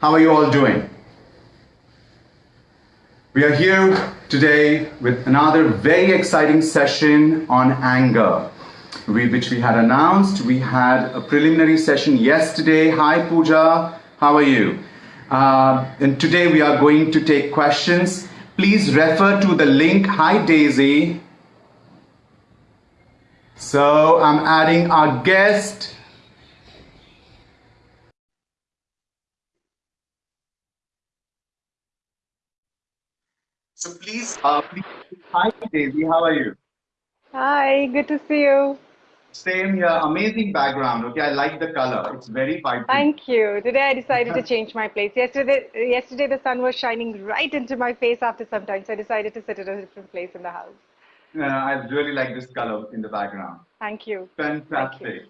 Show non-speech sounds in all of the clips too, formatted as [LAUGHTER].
How are you all doing? We are here today with another very exciting session on anger, which we had announced. We had a preliminary session yesterday. Hi, Pooja. How are you? Uh, and today we are going to take questions. Please refer to the link. Hi, Daisy. So I'm adding our guest. So please, uh, please, hi Daisy, how are you? Hi, good to see you. Same here, amazing background. Okay, I like the color. It's very vibrant. Thank you. Today I decided to [LAUGHS] change my place. Yesterday, yesterday the sun was shining right into my face after some time, so I decided to sit at a different place in the house. Uh, I really like this color in the background. Thank you. Fantastic. Thank you.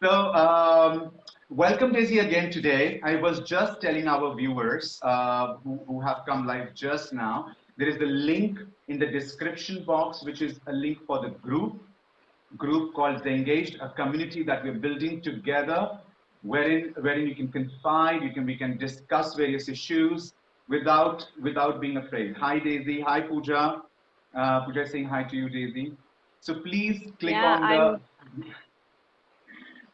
So, um, welcome Daisy again today. I was just telling our viewers uh, who, who have come live just now there is a link in the description box, which is a link for the group, group called The Engaged, a community that we're building together, wherein wherein you can confide, you can we can discuss various issues without without being afraid. Hi Daisy, hi Pooja. Uh, Pooja saying hi to you, Daisy. So please click yeah, on the. I'm...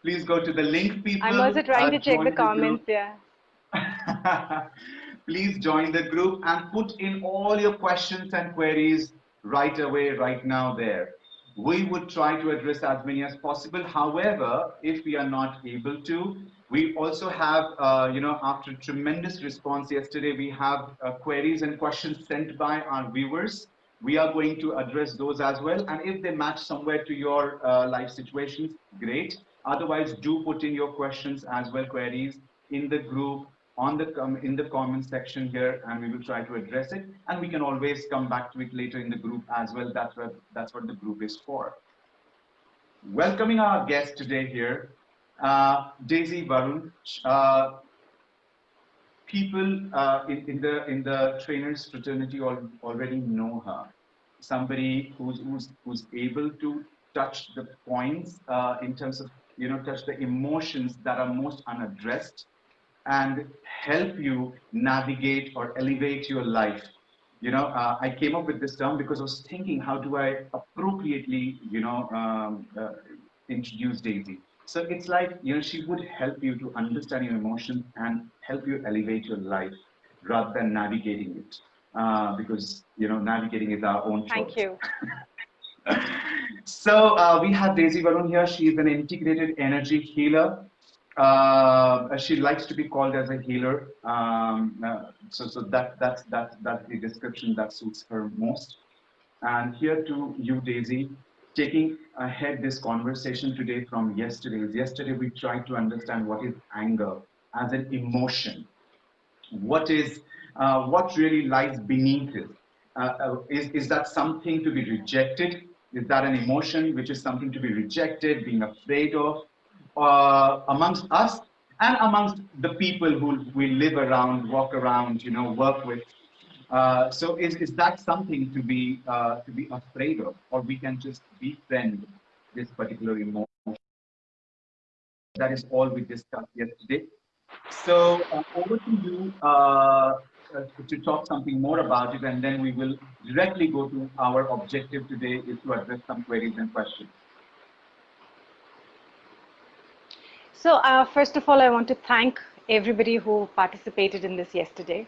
Please go to the link, people. I'm also trying to check the comments. The yeah. [LAUGHS] please join the group and put in all your questions and queries right away, right now there. We would try to address as many as possible. However, if we are not able to, we also have, uh, you know, after tremendous response yesterday, we have uh, queries and questions sent by our viewers. We are going to address those as well. And if they match somewhere to your uh, life situations, great. Otherwise, do put in your questions as well, queries in the group on the in the comment section here and we will try to address it. And we can always come back to it later in the group as well. That's what that's what the group is for. Welcoming our guest today here uh, Daisy Varun. Uh, people uh, in, in the in the trainers fraternity al already know her. Somebody who's who's who's able to touch the points uh, in terms of you know touch the emotions that are most unaddressed and help you navigate or elevate your life. You know, uh, I came up with this term because I was thinking, how do I appropriately, you know, um, uh, introduce Daisy? So it's like, you know, she would help you to understand your emotions and help you elevate your life rather than navigating it. Uh, because, you know, navigating is our own choice. Thank you. [LAUGHS] so uh, we have Daisy Varun here. She is an integrated energy healer uh, she likes to be called as a healer. Um, uh, so, so that that's that that's the description that suits her most. And here to you, Daisy, taking ahead this conversation today from yesterday. Yesterday we tried to understand what is anger as an emotion. What is uh, what really lies beneath it? Uh, uh, is is that something to be rejected? Is that an emotion which is something to be rejected, being afraid of? Uh, amongst us and amongst the people who we live around, walk around, you know, work with. Uh, so is, is that something to be uh, to be afraid of, or we can just befriend this particular emotion? That is all we discussed yesterday. So uh, over to you uh, uh, to talk something more about it, and then we will directly go to our objective today is to address some queries and questions. So uh, first of all, I want to thank everybody who participated in this yesterday.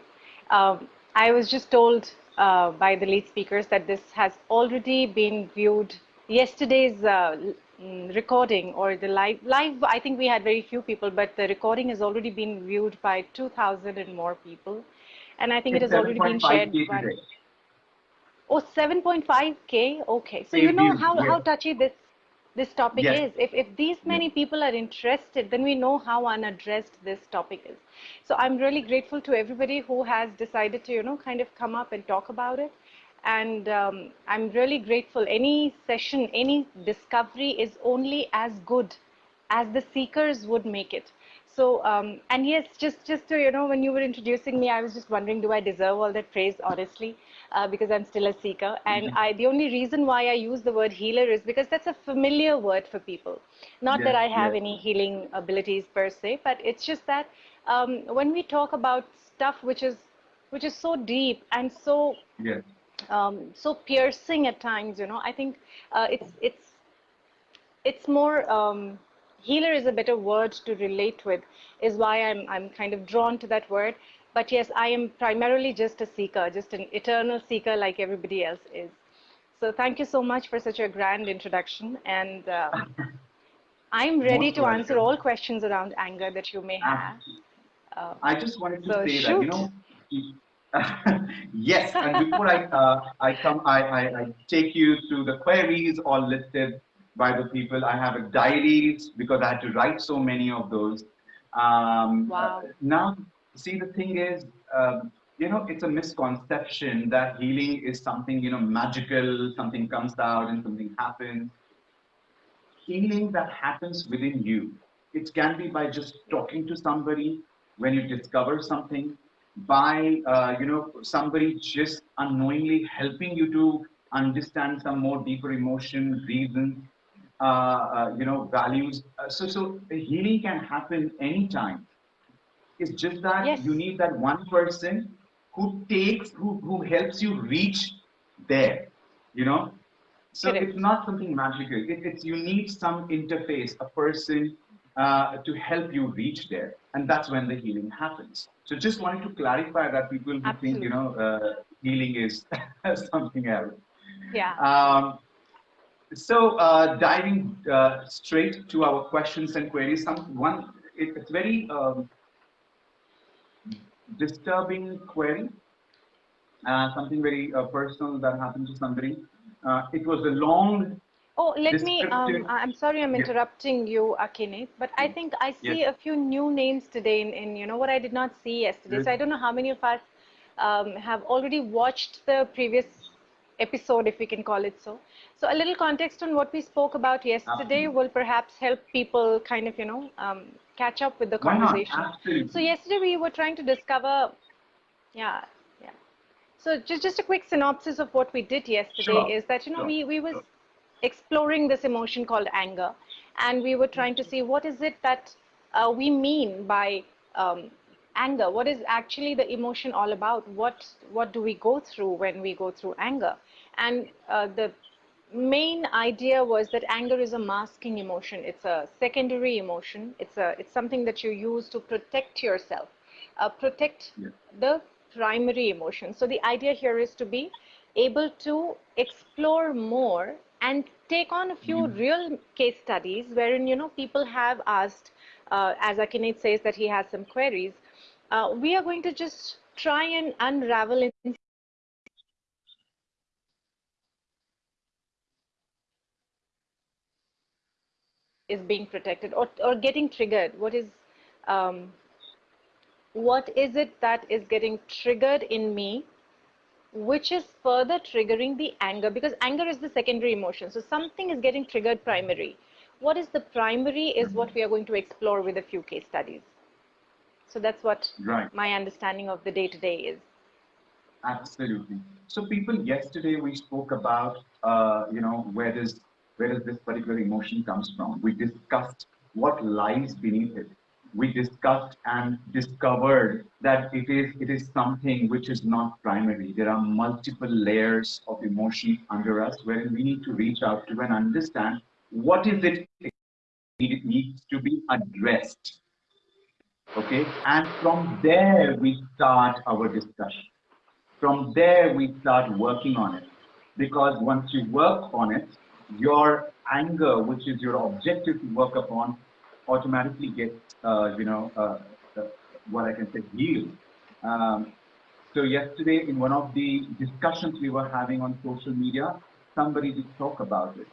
Um, I was just told uh, by the lead speakers that this has already been viewed. Yesterday's uh, mm, recording or the live, live, I think we had very few people, but the recording has already been viewed by 2,000 and more people. And I think it's it has already been shared. By, oh, 7.5K? Okay. So you know how, how touchy this this topic yes. is. If, if these many yes. people are interested, then we know how unaddressed this topic is. So I'm really grateful to everybody who has decided to, you know, kind of come up and talk about it. And um, I'm really grateful. Any session, any discovery is only as good as the seekers would make it. So, um, and yes, just, just to, you know, when you were introducing me, I was just wondering, do I deserve all that praise, honestly? Uh, because I'm still a seeker. And mm -hmm. I, the only reason why I use the word healer is because that's a familiar word for people. Not that I have any healing abilities per se, but it's just that um, when we talk about stuff which is which is so deep and so yes. um, so piercing at times, you know, I think uh, it's it's it's more um, healer is a better word to relate with. Is why I'm I'm kind of drawn to that word. But yes, I am primarily just a seeker, just an eternal seeker like everybody else is. So thank you so much for such a grand introduction. And uh, [LAUGHS] I'm ready Most to answer all questions around anger that you may have. Uh, I just wanted to So say that, shoot. you know, [LAUGHS] yes, and before I, uh, I come, I, I, I take you through the queries all listed by the people. I have a diaries because I had to write so many of those. Um, Wow. now, see, the thing is, um, you know, it's a misconception that healing is something, you know, magical, something comes out and something happens healing that happens within you. It can be by just talking to somebody when you discover something, by uh, you know somebody just unknowingly helping you to understand some more deeper emotion, reasons, uh, uh, you know values. Uh, so so healing can happen anytime. It's just that Yes. you need that one person who takes who who helps you reach there. You know, so Correct. it's not something magical. It, it's you need some interface, a person uh, to help you reach there, and that's when the healing happens. So just wanted to clarify that people who think you know uh, healing is [LAUGHS] something else. yeah. Um, so uh, diving uh, straight to our questions and queries, some one it, it's very um, disturbing query, uh, something very uh, personal that happened to somebody. Uh, it was a long Oh, let me, um, I'm sorry I'm Yeah. interrupting you, Akinet, but I think I see Yes. a few new names today in, in, you know, what I did not see yesterday. Yes. So I don't know how many of us um, have already watched the previous episode, if we can call it so. So a little context on what we spoke about yesterday Absolutely. will perhaps help people kind of, you know, um, catch up with the conversation. So yesterday we were trying to discover, yeah, yeah. So just just a quick synopsis of what we did yesterday Sure, is that you know sure, we we was sure. exploring this emotion called anger, and we were trying to see what is it that uh, we mean by um, anger. What is actually the emotion all about? What what do we go through when we go through anger? And uh, the main idea was that anger is a masking emotion. It's a secondary emotion. It's a it's something that you use to protect yourself, uh, protect Yeah. the primary emotion. So the idea here is to be able to explore more and take on a few real case studies wherein you know people have asked, uh, as Akinet says that he has some queries. Uh, we are going to just try and unravel in is being protected or, or getting triggered. What is um, what is it that is getting triggered in me which is further triggering the anger? Because anger is the secondary emotion. So something is getting triggered primary. What is the primary is what we are going to explore with a few case studies. So that's what Right. my understanding of the day to day is. Absolutely. So people, yesterday we spoke about, uh, you know, where does where does this particular emotion comes from? We discussed what lies beneath it. We discussed and discovered that it is it is something which is not primary. There are multiple layers of emotion under us, wherein we need to reach out to and understand what is it it needs to be addressed. Okay, and from there we start our discussion from there we start working on it because once you work on it your anger which is your objective to work upon automatically gets uh, you know uh, uh, what i can say healed um, so yesterday in one of the discussions we were having on social media somebody did talk about it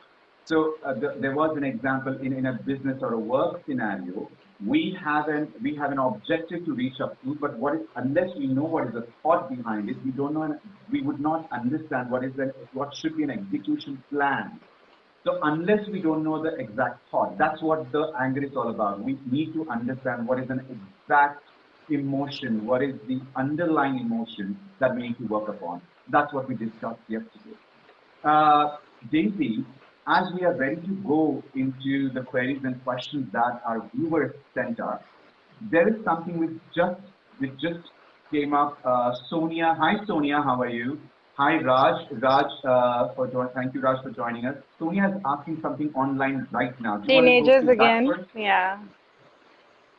so uh, th- there was an example in, in a business or a work scenario. We have an we have an objective to reach up to, but what is unless we know what is the thought behind it, we don't know. We would not understand what is the what should be an execution plan. So unless we don't know the exact thought, that's what the anger is all about. We need to understand what is an exact emotion, what is the underlying emotion that we need to work upon. That's what we discussed yesterday. Uh, Daisy, as we are ready to go into the queries and questions that our viewers sent us, there is something which just which just came up. Uh, Sonia, hi Sonia, how are you? Hi Raj, Raj uh, for. Thank you Raj for joining us. Sonia is asking something online right now. Teenagers again, yeah.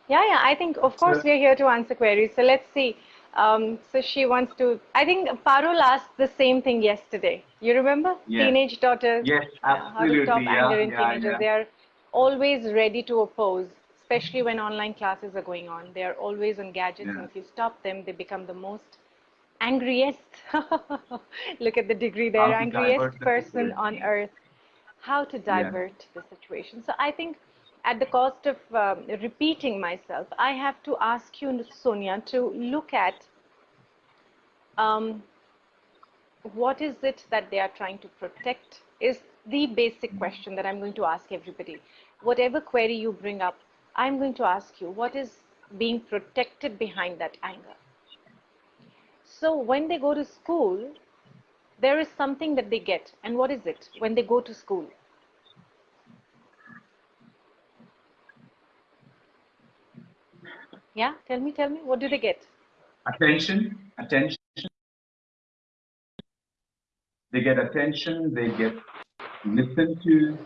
Yeah, yeah. I think of course we're here to answer queries. So let's see. Um, so she wants to. I think Parul asked the same thing yesterday. You remember? Yes. Teenage daughters. Yes, absolutely. how to stop yeah, anger in yeah, teenagers. yeah. They are always ready to oppose, especially when online classes are going on. They are always on gadgets, and if you stop them, they become the most angriest. [LAUGHS] Look at the degree there, angriest person on earth. How to divert the situation. So I think at the cost of um, repeating myself, I have to ask you, Sonia, to look at um, what is it that they are trying to protect is the basic question that I'm going to ask everybody. Whatever query you bring up, I'm going to ask you what is being protected behind that anger. So when they go to school, there is something that they get. And what is it when they go to school? Yeah, tell me, tell me, what do they get? attention, attention. They get attention, they get listened to.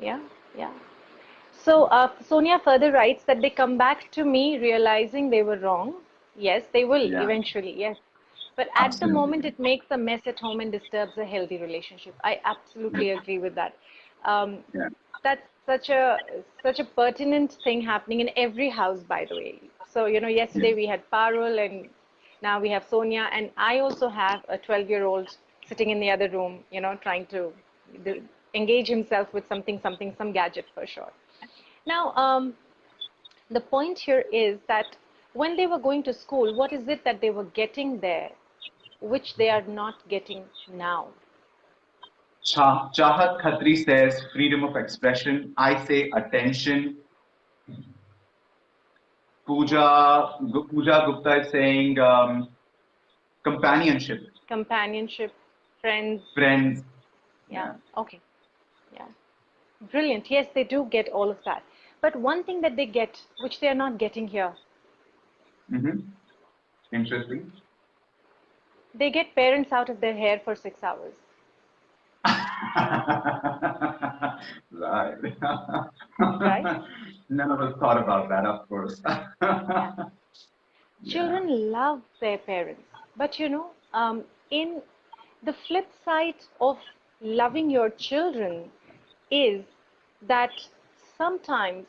Yeah, yeah. So uh, Sonia further writes that they come back to me realizing they were wrong. Yes, they will Yeah. eventually, yes. But at the moment, it makes a mess at home and disturbs a healthy relationship. I absolutely agree with that. Um, Yeah. that's such a such a pertinent thing happening in every house, by the way. So you know, yesterday Yeah. we had Parul, and now we have Sonia, and I also have a 12-year-old sitting in the other room, you know, trying to engage himself with something, something, some gadget for sure. Now, um, the point here is that when they were going to school, what is it that they were getting there, which they are not getting now? Cha- Chahat Khatri says freedom of expression. I say attention. Pooja, Pooja Gupta is saying um, companionship, Companionship, friends, friends. yeah, okay, yeah. Brilliant. Yes, they do get all of that. But one thing that they get, which they are not getting here, hmm Interesting. they get parents out of their hair for six hours. [LAUGHS] right. Right? [LAUGHS] None of us thought about that, of course. [LAUGHS] Children love their parents, but you know, um, in the flip side of loving your children is that sometimes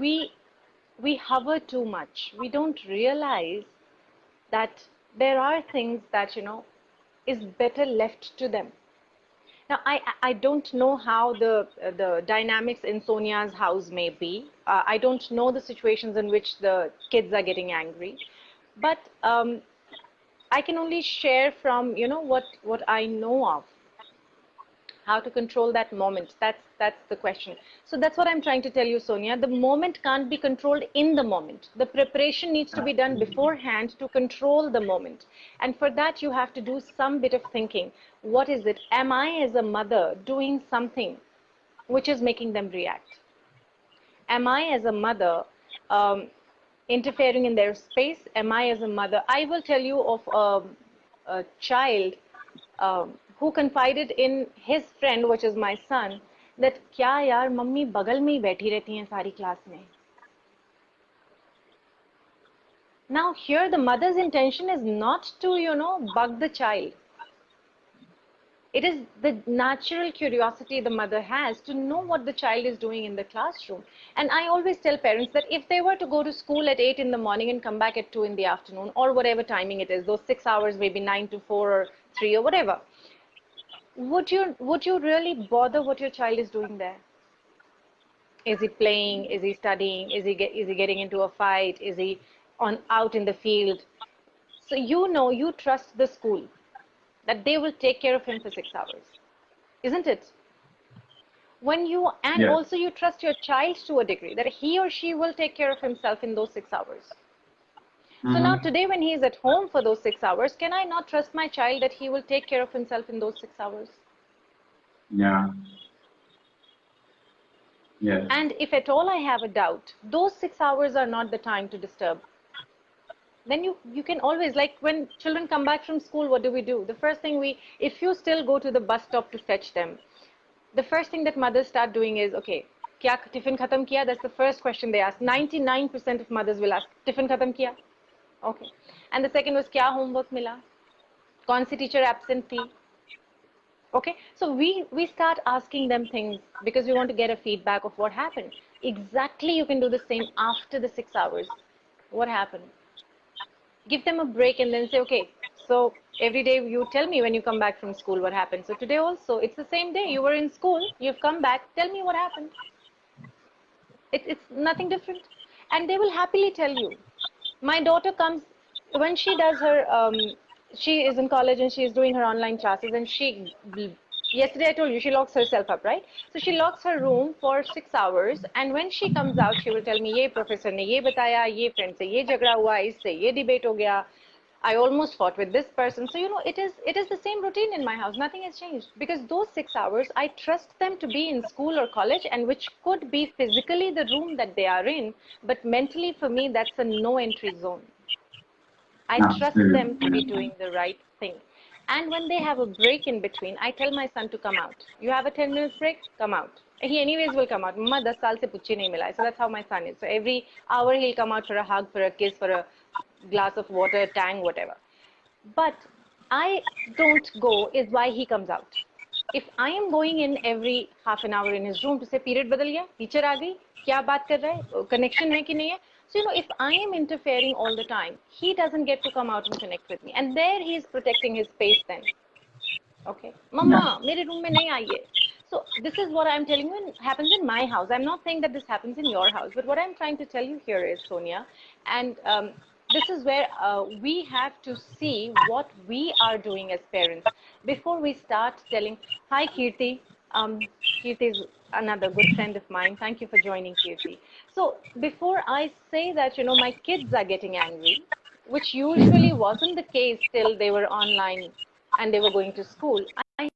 we we hover too much. We don't realize that there are things that you know is better left to them. Now, I, I don't know how the, the dynamics in Sonia's house may be. Uh, I don't know the situations in which the kids are getting angry. But um, I can only share from, you know, what, what I know of. How to control that moment. That's, that's the question. So that's what I'm trying to tell you, Sonia. The moment can't be controlled in the moment. The preparation needs to be done beforehand to control the moment. And for that, you have to do some bit of thinking. What is it? Am I, as a mother, doing something which is making them react? Am I, as a mother, um, interfering in their space? Am I, as a mother? I will tell you of a, a child um, who confided in his friend, which is my son, that क्या यार mummy बगल में ही बैठी रहती हैं सारी class में now here the mother's intention is not to you know bug the child it is the natural curiosity the mother has to know what the child is doing in the classroom and i always tell parents that if they were to go to school at 8 in the morning and come back at 2 in the afternoon or whatever timing it is those 6 hours maybe 9 to 4 or 3 or whatever would you would you really bother what your child is doing there? Is he playing? Is he studying? Is he get, is he getting into a fight? Is he on out in the field? So you know you trust the school that they will take care of him for 6 hours isn't it? When you and Yes. also you trust your child to a degree that he or she will take care of himself in those 6 hours so now Mhm. today when he is at home for those 6 hours can i not trust my child that he will take care of himself in those 6 hours Yeah. Yes. And if at all I have a doubt, those six hours are not the time to disturb. Then you, you can always, like when children come back from school, what do we do? The first thing we, if you still go to the bus stop to fetch them, the first thing that mothers start doing is, okay, kya tiffin khatam kiya? That's the first question they ask. 99% of mothers will ask, tiffin khatam kiya? Okay. And the second was, kya homework mila? Kaun si teacher absent thi? Okay. So we, we start asking them things because we want to get a feedback of what happened. Exactly you can do the same after the six hours. What happened? Give them a break and then say, okay, so every day you tell me when you come back from school what happened. So today also, it's the same day. You were in school, you've come back, tell me what happened. It, it's nothing different. And they will happily tell you. My daughter comes, when she does her, um, she is in college and she is doing her online classes and she yesterday I told you she locks herself up, right? So she locks her room for six hours, and when she comes out, she will tell me, "Ye professor ne ye bataya, ye friend se ye jhagda hua, isse ye debate ho gaya." I almost fought with this person. So you know, it is it is the same routine in my house. Nothing has changed because those six hours, I trust them to be in school or college, and which could be physically the room that they are in, but mentally for me, that's a no entry zone. I trust them to be doing the right thing. And when they have a break in between, I tell my son to come out. You have a 10 minutes break, come out. He anyways will come out. Mama 10 saal se puchhi nahi mila. So that's how my son is. So every hour he'll come out for a hug, for a kiss, for a glass of water, tang, whatever. But I don't go is why he comes out. If I am going in every half an hour in his room to say period badal gaya, teacher aa gayi, kya baat kar raha hai, connection hai ki nahi hai. So you know, if I am interfering all the time, he doesn't get to come out and connect with me, and there he is protecting his space. Then, okay, Mama, mere room mein nahi aaye. So this is what I'm telling you happens in my house. I'm not saying that this happens in your house, but what I'm trying to tell you here is, Sonia, and um, this is where uh, we have to see what we are doing as parents before we start telling, hi Kirti, um, Kirti is another good friend of mine. Thank you for joining Kirti. So before I say that, you know, my kids are getting angry, which usually wasn't the case till they were online and they were going to school. I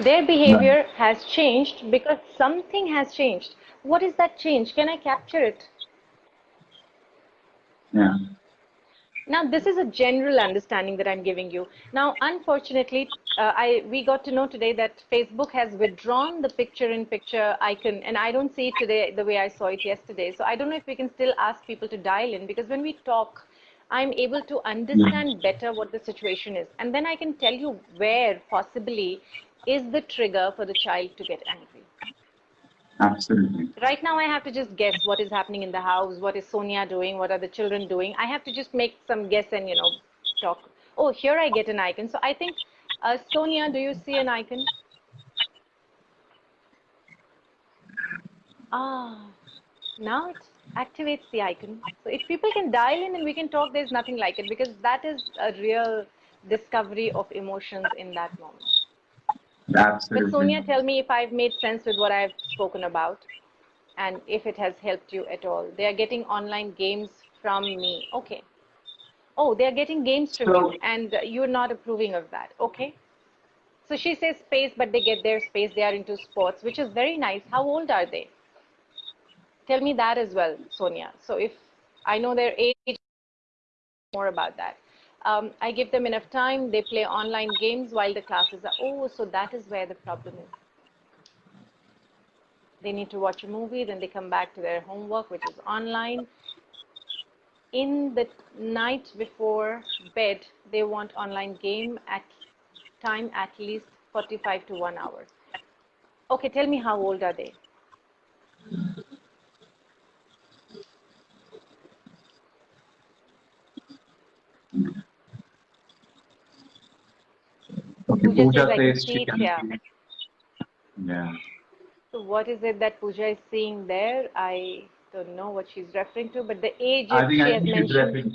their behavior has changed because something has changed what is that change? Can I capture it? Yeah. Now, this is a general understanding that I'm giving you. Now, unfortunately, uh, I we got to know today that Facebook has withdrawn the picture-in-picture icon, and I don't see it today the way I saw it yesterday. So I don't know if we can still ask people to dial in because when we talk, I'm able to understand better what the situation is, and then I can tell you where possibly is the trigger for the child to get angry. Absolutely. Right now, I have to just guess what is happening in the house, what is Sonia doing, what are the children doing. I have to just make some guess and, you know, talk. Oh, here I get an icon. So I think, uh, Sonia, do you see an icon? Ah, now it activates the icon. So if people can dial in and we can talk, there's nothing like it because that is a real discovery of emotions in that moment. Absolutely. But Sonia, tell me if I've made sense with what I've spoken about and if it has helped you at all. They are getting online games from me. Okay. Oh, they are getting games from so, you and you're not approving of that. Okay. So she says space, but they get their space. They are into sports, which is very nice. How old are they? Tell me that as well, Sonia. So if I know their age, more about that um, I give them enough time. They play online games while the classes are. Oh, so that is where the problem is. They need to watch a movie, then they come back to their homework, which is online. In the night before bed, they want online game at time at least 45 to one hour. Okay, tell me how old are they? Okay, Pooja, Pooja says, she can yeah. Yeah. So what is it that Pooja is seeing there? I don't know what she's referring to, but the age I think she I has think mentioned.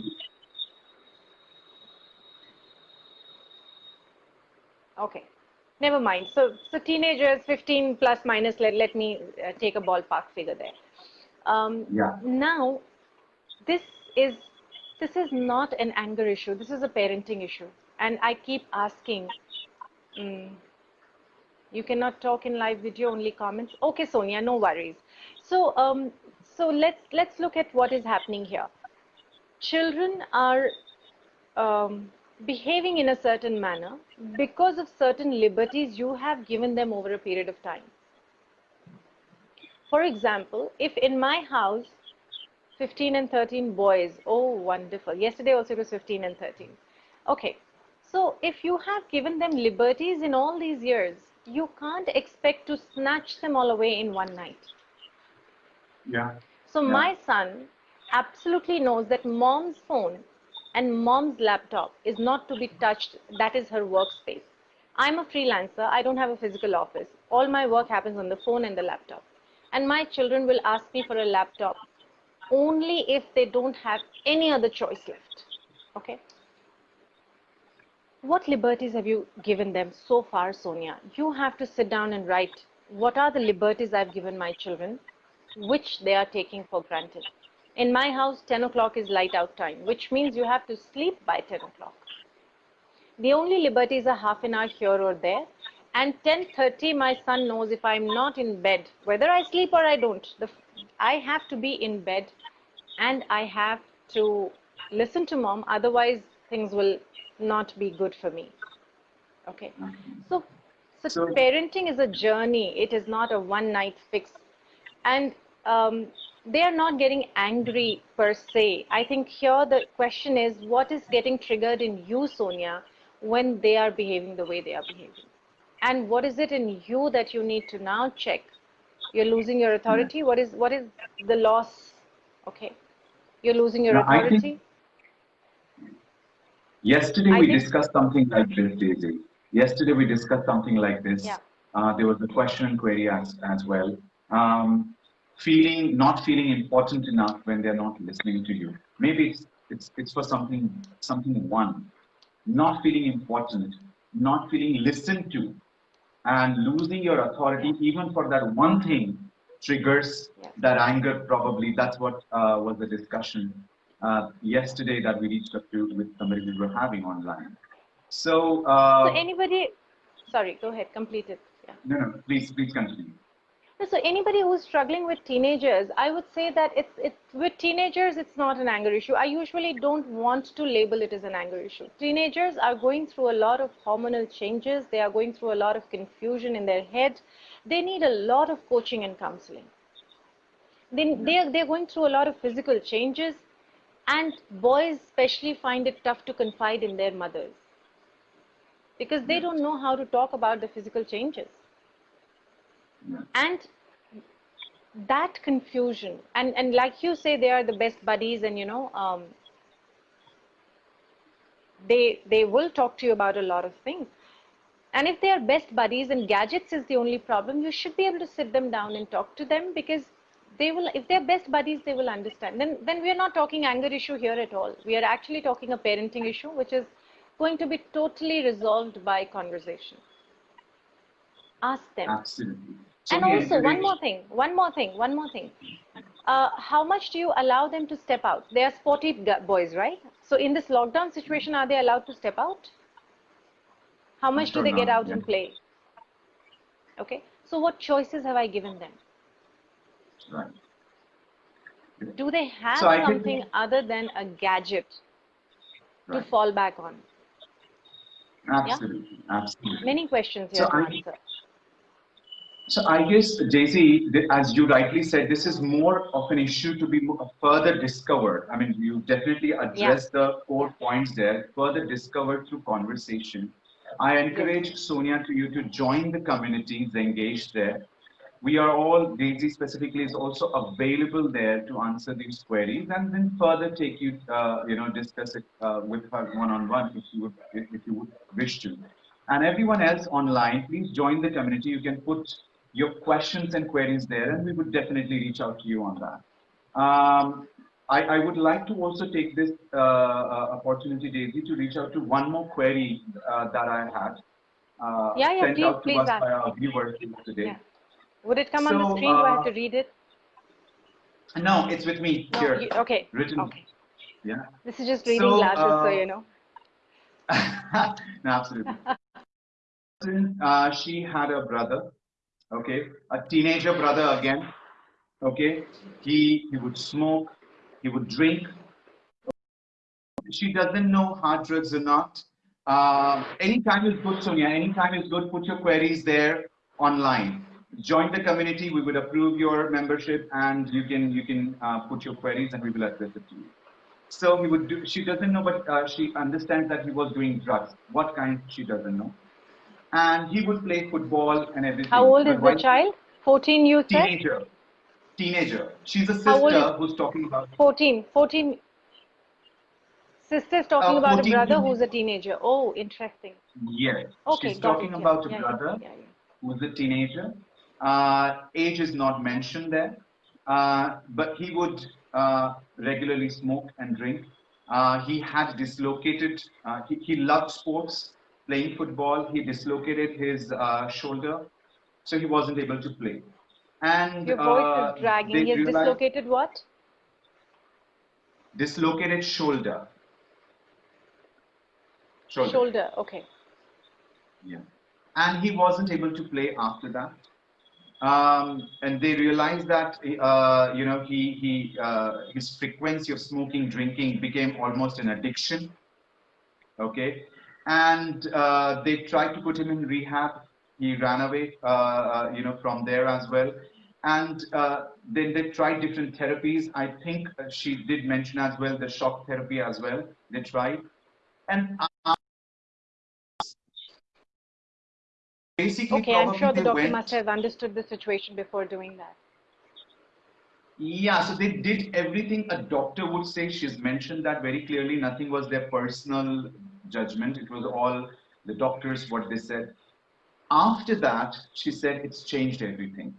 Okay, never mind. So so teenagers, 15 plus minus. Let let me uh, take a ballpark figure there. Um, Yeah. Now, this is this is not an anger issue. This is a parenting issue, and I keep asking. Mm, You cannot talk in live video, only comments. Okay, Sonia, no worries. So, um, so let's let's look at what is happening here. Children are um, behaving in a certain manner because of certain liberties you have given them over a period of time. For example, if in my house 15 and 13 boys, oh wonderful. Yesterday also it was 15 and 13. Okay, so if you have given them liberties in all these years, you can't expect to snatch them all away in one night. Yeah. So Yeah. my son absolutely knows that mom's phone and mom's laptop is not to be touched. That is her workspace. I'm a freelancer. I don't have a physical office. All my work happens on the phone and the laptop. And my children will ask me for a laptop only if they don't have any other choice left. Okay. What liberties have you given them so far, Sonia? You have to sit down and write what are the liberties I've given my children, which they are taking for granted. In my house, 10 o'clock is light out time, which means you have to sleep by 10 o'clock. The only liberties are half an hour here or there. And 10.30, my son knows if I'm not in bed, whether I sleep or I don't, the, I have to be in bed and I have to listen to mom. Otherwise, things will not be good for me. Okay. So, so, So- parenting is a journey. It is not a one night fix. And um, they are not getting angry per se. I think here the question is what is getting triggered in you, Sonia, when they are behaving the way they are behaving? And what is it in you that you need to now check? You're losing your authority. What is what is the loss? Okay. You're losing your No, I think- authority. Yesterday I we discussed something like this, Daisy. Yesterday we discussed something like this. Yeah. Uh, there was a question and query as, as well. Um, feeling not feeling important enough when they're not listening to you. Maybe it's it's it's for something something one. Not feeling important, not feeling listened to, and losing your authority even for that one thing triggers Yes. that anger. Probably that's what uh, was the discussion uh, yesterday that we reached up to with somebody we were having online. So, uh, So anybody, sorry, go ahead, complete it. Yeah. no, no, please, please continue. So anybody who's struggling with teenagers, I would say that it's it's with teenagers, it's not an anger issue. I usually don't want to label it as an anger issue. Teenagers are going through a lot of hormonal changes. They are going through a lot of confusion in their head. They need a lot of coaching and counseling. They they are they're going through a lot of physical changes, and boys especially find it tough to confide in their mothers. Because they don't know how to talk about the physical changes. And that confusion and and like you say they are the best buddies and you know um, they they will talk to you about a lot of things. And if they are best buddies and gadgets is the only problem you should be able to sit them down and talk to them because they will if they're best buddies they will understand then then we are not talking anger issue here at all we are actually talking a parenting issue which is going to be totally resolved by conversation ask them Absolutely. So and also, one more thing, one more thing, one more thing. Uh, how much do you allow them to step out? They are sporty boys, right? So in this lockdown situation, are they allowed to step out? How much do they get out and play? Okay. So what choices have I given them? Right. Do they have So think- something other than a gadget to fall back on? Absolutely. Absolutely. Many questions So here to I- answer. So I guess, Daisy, as you rightly said, this is more of an issue to be uh, further discovered. I mean, you definitely address the core points there, further discovered through conversation. I encourage Sonia to you to join the communities engaged there. We are all, Daisy specifically is also available there to answer these queries and then further take you, uh, you know, discuss it uh, with her one-on-one if you would, if you would wish to. And everyone else online, please join the community. You can put your questions and queries there, and we would definitely reach out to you on that. Um, I, I would like to also take this uh, uh, opportunity, Daisy, to reach out to one more query uh, that I had uh, Yeah, yeah, sent please, out to please us ask. by our viewers today. Yeah. Would it come on the So, screen? Do I have uh, to read it? No, it's with me No, here. you- okay. Written. Okay. Yeah. This is just reading So, glasses, so uh, you know. [LAUGHS] no, absolutely. [LAUGHS] uh, she had a brother, okay, a teenager brother again, okay. He he would smoke, he would drink. She doesn't know hard drugs or not. Uh, anytime is good, Sonia. Anytime is good. Put your queries there online. Join the community. We would approve your membership, and you can you can uh, put your queries, and we will address it to you. So he would do. She doesn't know, but uh, she understands that he was doing drugs. What kind? She doesn't know. And he would play football and everything. How old But is the child? 14, you said? Teenager. Teenager. She's a sister who's talking about 14. 14. Sister's talking Uh, about a brother teenage- who's a teenager. Oh, interesting. yes. Okay, She's talking it, about a yeah, yeah, brother yeah, yeah. who's a teenager. Uh, age is not mentioned there, uh, but he would uh, regularly smoke and drink. Uh, he had dislocated, uh, he, he loved sports, playing football. He dislocated his uh, shoulder, so he wasn't able to play. And Your voice is dragging. He has dislocated what? dislocated shoulder. Shoulder. Shoulder. Okay. Yeah. And he wasn't able to play after that. Um, and they realized that, uh, you know, he, he, uh, his frequency of smoking, drinking became almost an addiction. Okay. And uh, they tried to put him in rehab. He ran away, uh, uh, you know, from there as well. And uh, then they tried different therapies. I think she did mention as well the shock therapy as well. They tried. And basically, Okay, I'm sure the doctor went- must have understood the situation before doing that. Yeah, so they did everything a doctor would say. She's mentioned that very clearly. Nothing was their personal judgment. It was all the doctors, what they said. After that, she said it's changed everything.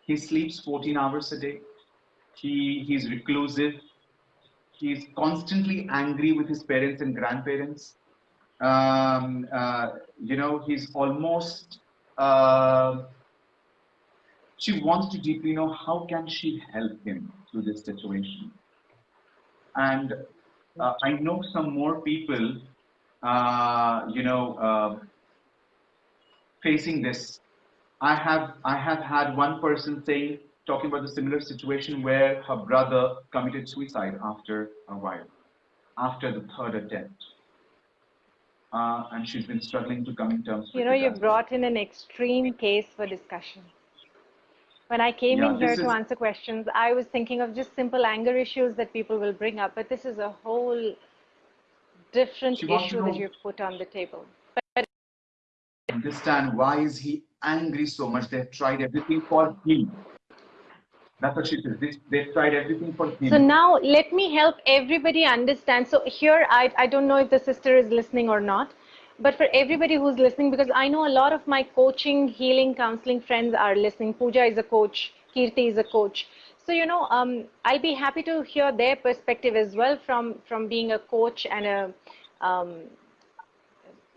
He sleeps 14 hours a day. He, he's reclusive. He's constantly angry with his parents and grandparents. Um, uh, you know, he's almost uh, she wants to deeply know how can she help him through this situation. And uh, i know some more people uh, you know uh, facing this. I have i have had one person saying talking about the similar situation where her brother committed suicide after a while after the third attempt uh, and she's been struggling to come in terms You know, you brought in an extreme case for discussion. When I came Yeah, in here to is- answer questions, I was thinking of just simple anger issues that people will bring up, but this is a whole different She wants to issue that you've put on the table. but... understand why is he angry so much. They've tried everything for him. That's what she says. They, they've tried everything for him. So now let me help everybody understand. So here, I, I don't know if the sister is listening or not, but for everybody who's listening, because I know a lot of my coaching, healing, counseling friends are listening. Pooja is a coach, Kirti is a coach. So, you know, um, I'll be happy to hear their perspective as well from, from being a coach and a, um,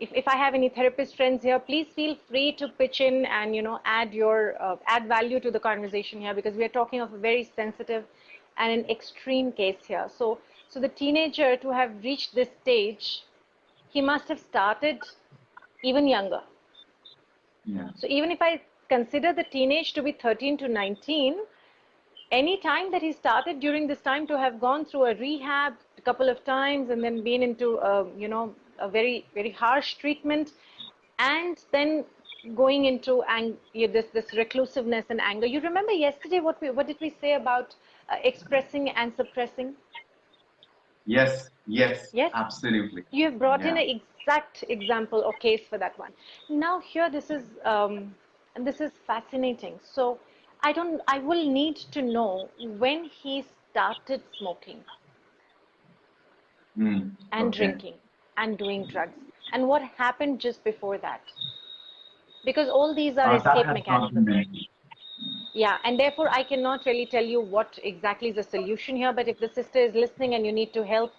if, if I have any therapist friends here, please feel free to pitch in and you know add your uh, add value to the conversation here because we are talking of a very sensitive and an extreme case here. So so the teenager to have reached this stage, he must have started even younger. yeah. So even if I consider the teenage to be 13 to 19, any time that he started during this time to have gone through a rehab a couple of times and then been into a, you know a very very harsh treatment. And then going into ang- yeah, this this reclusiveness and anger. You remember yesterday what we what did we say about uh, expressing and suppressing? Yes, yes, Yes? absolutely. you have brought in an exact example or case for that one. Now here this is um, and this is fascinating. So i don't i will need to know when he started smoking. Mm, and okay. drinking and doing drugs. And what happened just before that? Because all these are Uh, escape mechanisms. yeah and therefore i cannot really tell you what exactly is the solution here but if the sister is listening and you need to help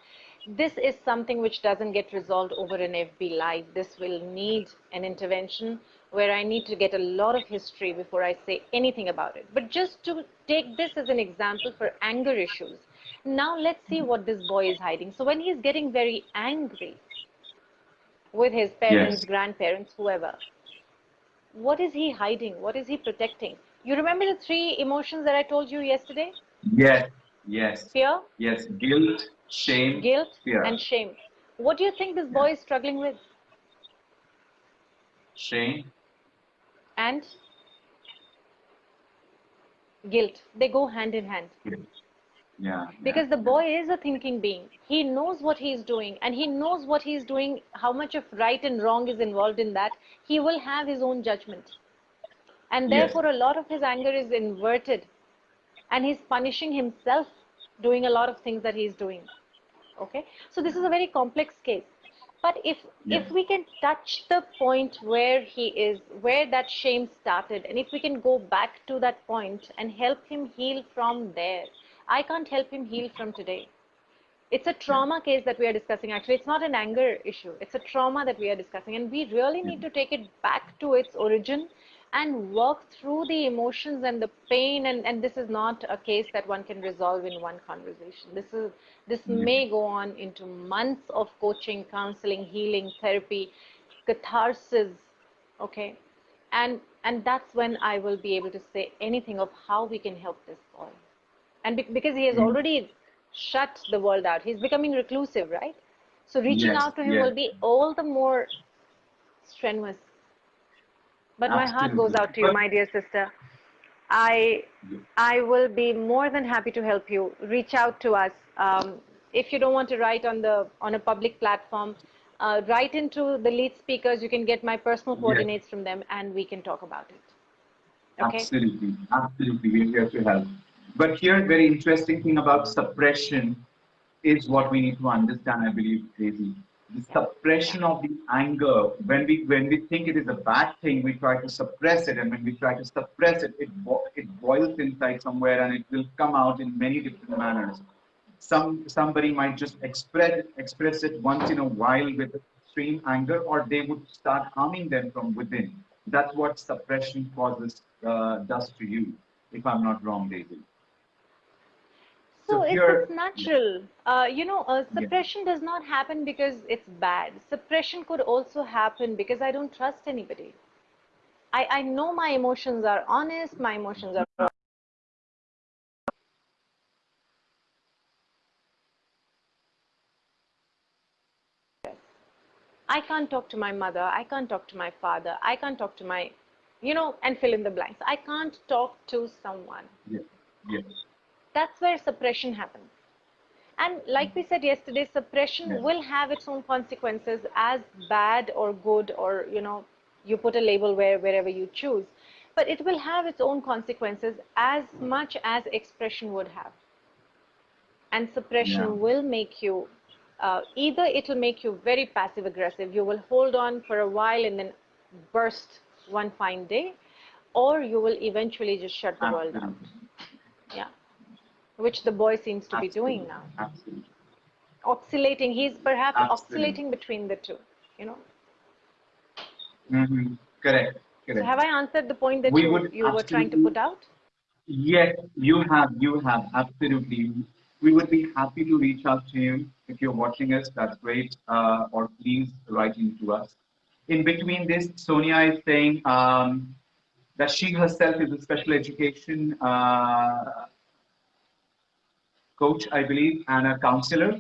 this is something which doesn't get resolved over an fb live this will need an intervention where i need to get a lot of history before i say anything about it. But just to take this as an example for anger issues now let's see what this boy is hiding so when he's getting very angry with his parents Yes. grandparents whoever what is he hiding? What is he protecting? You remember the three emotions that I told you yesterday? Yes, yes. Fear? Yes, guilt, shame, guilt, fear. and shame. What do you think this boy is struggling with? Shame. And guilt. They go hand in hand. Yeah. Because yeah, the boy is a thinking being. He knows what he is doing and he knows what he is doing, how much of right and wrong is involved in that. He will have his own judgment. And Yes. therefore, a lot of his anger is inverted. And he's punishing himself doing a lot of things that he's doing. Okay? So, this is a very complex case. But if Yes. if we can touch the point where he is, where that shame started, and if we can go back to that point and help him heal from there, I can't help him heal from today. It's a trauma case that we are discussing. Actually, it's not an anger issue. It's a trauma that we are discussing, and we really need to take it back to its origin and work through the emotions and the pain. And, and this is not a case that one can resolve in one conversation. This is this may go on into months of coaching, counseling, healing, therapy, catharsis. Okay, and and that's when I will be able to say anything of how we can help this boy. And be- because he has Mm. already shut the world out, he's becoming reclusive, right? So reaching Yes, out to him yes. will be all the more strenuous. But my heart goes out to you, my dear sister. I. I will be more than happy to help you. Reach out to us. Um, if you don't want to write on the on a public platform, uh, write into the lead speakers. You can get my personal Yes. coordinates from them, and we can talk about it. Okay. Absolutely, absolutely. We're here to help. But here, very interesting thing about suppression is what we need to understand, I believe, Daisy. The suppression of the anger, when we when we think it is a bad thing, we try to suppress it, and when we try to suppress it, it bo- it boils inside somewhere, and it will come out in many different manners. Some somebody might just express express it once in a while with extreme anger, or they would start harming them from within. That's what suppression causes uh, does to you, if I'm not wrong, Daisy. So So it's, it's natural. Uh, you know, uh, Yeah. suppression does not happen because it's bad. Suppression could also happen because I don't trust anybody. I, I know my emotions are honest, my emotions are. I can't talk to my mother, I can't talk to my father, I can't talk to my, you know, and fill in the blanks. I can't talk to someone Yes, yes, that's where suppression happens. And like we said yesterday, suppression Yes. will have its own consequences as bad or good, or you know, you put a label where wherever you choose. But it will have its own consequences as much as expression would have. And suppression Yeah. will make you uh, either it will make you very passive aggressive. You will hold on for a while and then burst one fine day, or you will eventually just shut the world out. Yeah. Which the boy seems to be doing now. Absolutely. Oscillating. He's perhaps Absolutely. oscillating between the two. You know. hmm Correct. Correct. So have I answered the point that We you, would you were trying to put out? Yes, you have. You have. Absolutely. We would be happy to reach out to you. If you're watching us, that's great. Uh, or please write in to us. In between this, Sonia is saying um, that she herself is a special education uh, coach, I believe, and a counselor.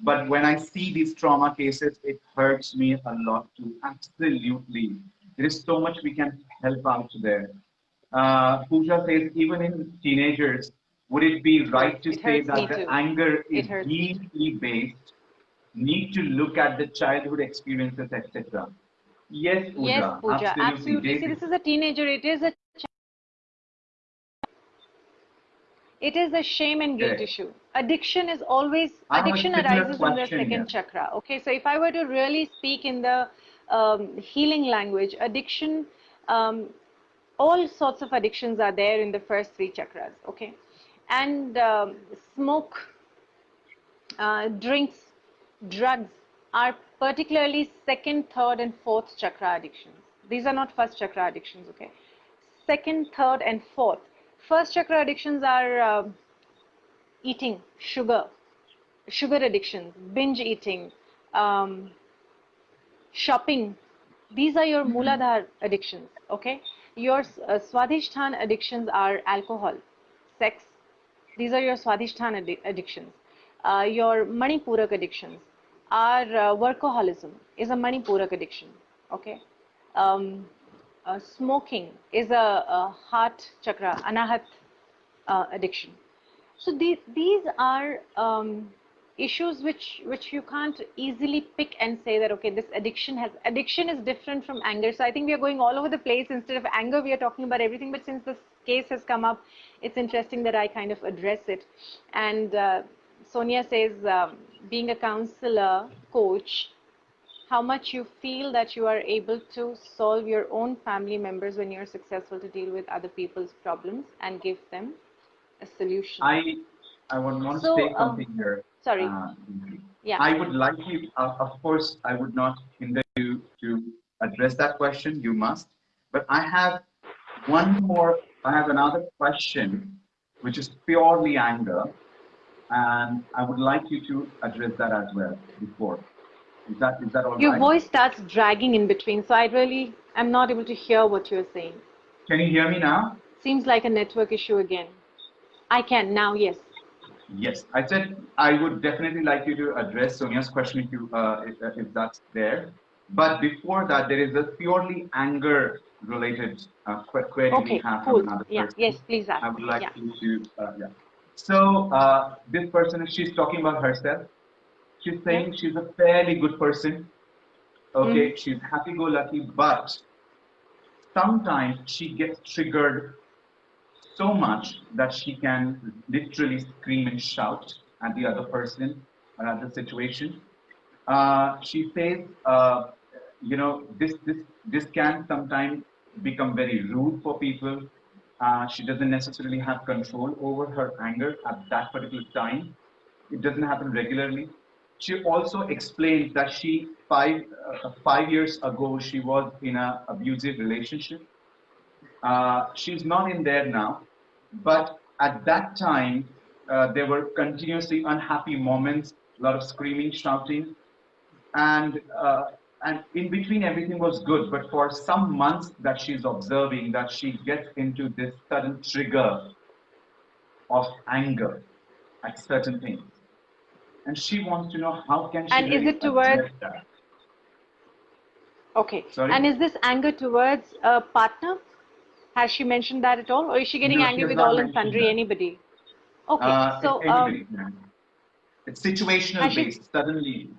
But when I see these trauma cases, it hurts me a lot too. Absolutely. There is so much we can help out there. Uh, Pooja says, even in teenagers, would it be right to It say that the too. anger is hurts me too. deeply based, need to look at the childhood experiences, etc.? Yes, Pooja. yes, Pooja. Absolutely. See, this is a teenager. It is a it is a shame and guilt issue. Addiction is always addiction arises in the second here. chakra. Okay, so if I were to really speak in the um, healing language, addiction, um, all sorts of addictions are there in the first three chakras. Okay, and um, smoke, uh, drinks, drugs are particularly second, third, and fourth chakra addictions. These are not first chakra addictions. Okay, second, third, and fourth. First chakra addictions are uh, eating sugar, sugar addictions, binge eating, um, shopping, these are your Mooladhar addictions, okay? Your uh, addictions are alcohol, sex. These are your Swadhisthana addi addictions. Uh, your Manipurak addictions are uh, workaholism is a Manipurak addiction, okay? Um, uh, smoking is a, a, heart chakra, anahat uh, addiction. So these, these are um, issues which which you can't easily pick and say that okay this addiction has addiction is different from anger. So i think we are going all over the place. Instead of anger we are talking about everything. But since this case has come up it's interesting that i kind of address it. And uh, sonia says um, being a counselor coach how much you feel that you are able to solve your own family members when you're successful to deal with other people's problems and give them a solution i i would want so, to say something um, here Sorry. Uh, yeah. I would like you, uh, of course, I would not hinder you to address that question. You must. But I have one more, I have another question, which is purely anger. And I would like you to address that as well before. Is that, is that all Your right? voice starts dragging in between. So I really, I'm not able to hear what you're saying. Can you hear me now? Seems like a network issue again. I can now, yes. Yes, I said I would definitely like you to address Sonia's question if you uh, if, uh, if, that's there. But before that, there is a purely anger related uh, query okay, we have cool. from another yeah. person. Yes, please ask. I would like yeah. you to uh, yeah. So uh, this person, she's talking about herself. She's saying yeah. she's a fairly good person. Okay, mm. she's happy-go-lucky, but sometimes she gets triggered so much that she can literally scream and shout at the other person or at the situation. Uh, she says, uh, you know, this, this, this can sometimes become very rude for people. Uh, she doesn't necessarily have control over her anger at that particular time. It doesn't happen regularly. She also explained that she, five, uh, five years ago, she was in an abusive relationship uh, she's not in there now, but at that time, uh, there were continuously unhappy moments, a lot of screaming, shouting, and uh, and in between everything was good. But for some months that she's observing, that she gets into this sudden trigger of anger at certain things, and she wants to know how can she. And really is it towards? That? Okay. Sorry? And is this anger towards a partner? Has she mentioned that at all, or is she getting no, angry with all and sundry? That. Anybody? Okay, uh, so anybody, um, it's situational based. She, Suddenly,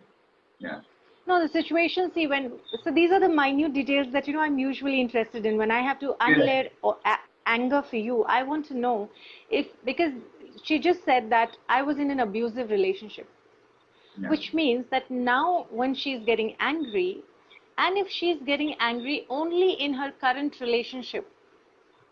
yeah. No, the situation. See, when so these are the minute details that you know I'm usually interested in. When I have to unlayer or anger for you, I want to know if because she just said that I was in an abusive relationship, yeah. which means that now when she's getting angry, and if she's getting angry only in her current relationship,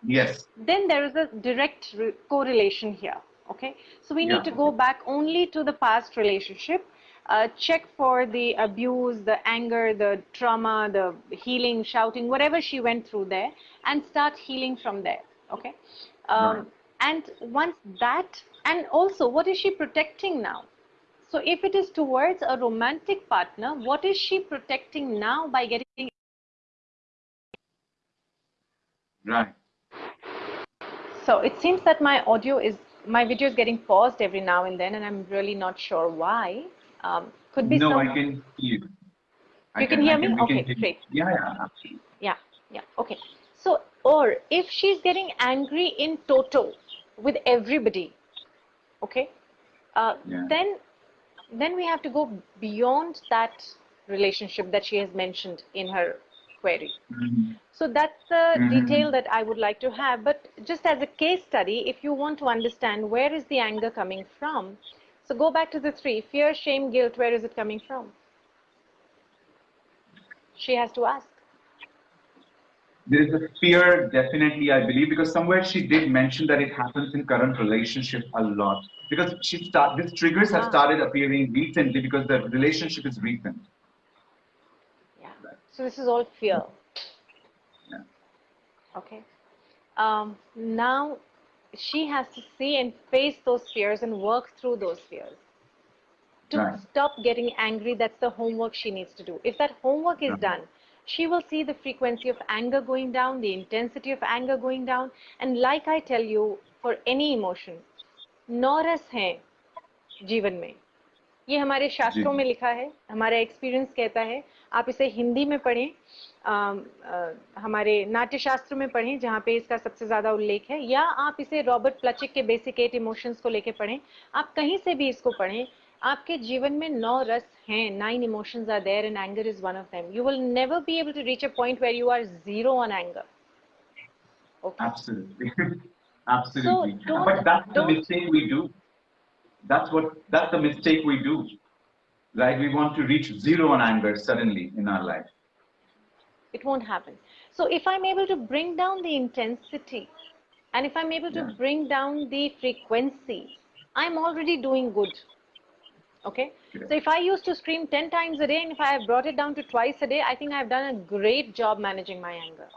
Yes. Then there is a direct correlation here. Okay. So we need yeah. to go back only to the past relationship. Uh, check for the abuse, the anger, the trauma, the healing, shouting, whatever she went through there, and start healing from there. Okay. Um, right. And once that, and also, what is she protecting now? So if it is towards a romantic partner, what is she protecting now by getting? Right. So it seems that my audio is, my video is getting paused every now and then, and I'm really not sure why. Um, could be No, some... I can hear you. I you can, can hear me? okay, great. Yeah, yeah, absolutely. Yeah, yeah, okay. So, or if she's getting angry in toto with everybody, okay, uh, yeah. then then we have to go beyond that relationship that she has mentioned in her query. Mm-hmm. So that's the mm-hmm. detail that I would like to have. But just as a case study, if you want to understand where is the anger coming from, so go back to the three fear, shame, guilt. Where is it coming from? She has to ask. There is a fear, definitely, I believe, because somewhere she did mention that it happens in current relationship a lot. Because she start, these triggers have ah. started appearing recently because the relationship is recent. Yeah. So this is all fear. Yeah. Okay. Um, now she has to see and face those fears and work through those fears. To right. stop getting angry, that's the homework she needs to do. If that homework is done, she will see the frequency of anger going down, the intensity of anger going down. And like I tell you, for any emotion, नौरस हैं जीवन में। ये हमारे शास्त्रों में लिखा है हमारा एक्सपीरियंस कहता है। आप इसे हिंदी में पढ़ें आ, आ, हमारे नाट्य शास्त्र में पढ़ें जहाँ पे इसका सबसे ज़्यादा उल्लेख है। या आप इसे रॉबर्ट प्लचिक के बेसिक एट इमोशंस को लेके पढ़ें। आप कहीं से भी इसको पढ़ें आपके जीवन में नौ रस हैं nine emotions are there and anger is one of them you will never be able to reach a point where you are zero on anger Okay. Absolutely. [LAUGHS] Absolutely. So but that's the mistake we do. That's what that's the mistake we do. Right? We want to reach zero on anger suddenly in our life. It won't happen. So if I'm able to bring down the intensity and if I'm able to yeah. bring down the frequency, I'm already doing good. Okay. Yeah. So if I used to scream 10 times a day and if I have brought it down to twice a day, I think I've done a great job managing my anger.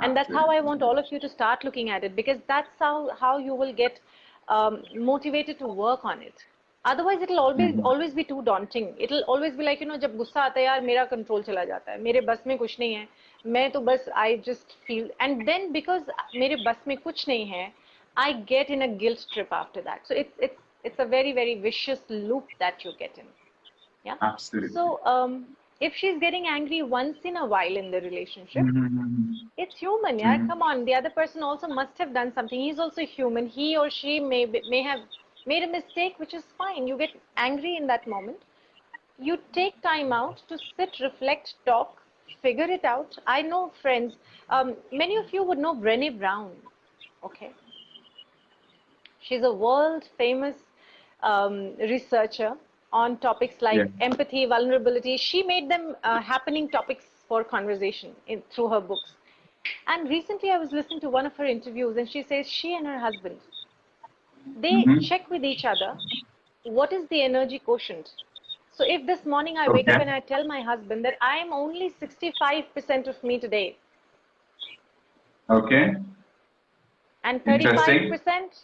And that's how I want all of you to start looking at it because that's how, how you will get um, motivated to work on it. Otherwise, it'll always mm-hmm. always be too daunting. It'll always be like, you know, जब गुस्सा आता है यार मेरा control चला जाता है मेरे बस में कुछ नहीं है मैं तो बस I just feel and then because मेरे बस में कुछ नहीं है I get in a guilt trip after that. So it's it's it's a very very vicious loop that you get in. Yeah? Absolutely. So um, if she's getting angry once in a while in the relationship mm-hmm. it's human yeah? Mm-hmm. come on the other person also must have done something. He's also human. He or she may may have made a mistake which is fine. You get angry in that moment. You take time out to sit reflect talk figure it out. I know friends um, many of you would know brene brown okay? She's a world famous um, researcher on topics like yeah. empathy, vulnerability. She made them uh, happening topics for conversation in, through her books. And recently I was listening to one of her interviews and she says she and her husband, they mm -hmm. check with each other what is the energy quotient. So if this morning I okay. wake up and I tell my husband that I am only 65% of me today. Okay. And 35%